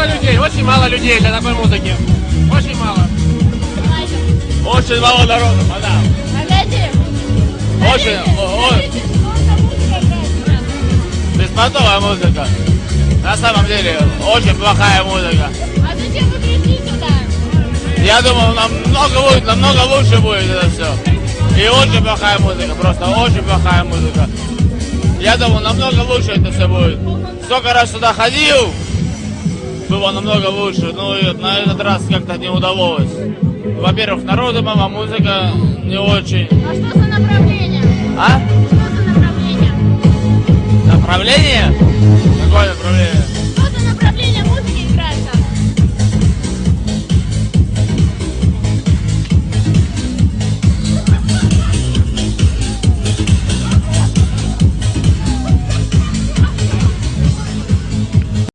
мало людей, очень мало людей для такой музыки. Очень мало. Очень мало народу, мадам. Очень, о- беспонтовая музыка. На самом деле, очень плохая музыка. А зачем вы пришли сюда? Я думал, намного будет, намного лучше будет это все. И очень плохая музыка, просто очень плохая музыка. Я думал, намного лучше это все будет. Сколько раз сюда ходил, было намного лучше. Ну и на этот раз как-то не удалось. Во-первых, народу мало, музыка не очень. А что за направление? А? Что за направление? Направление? Какое направление?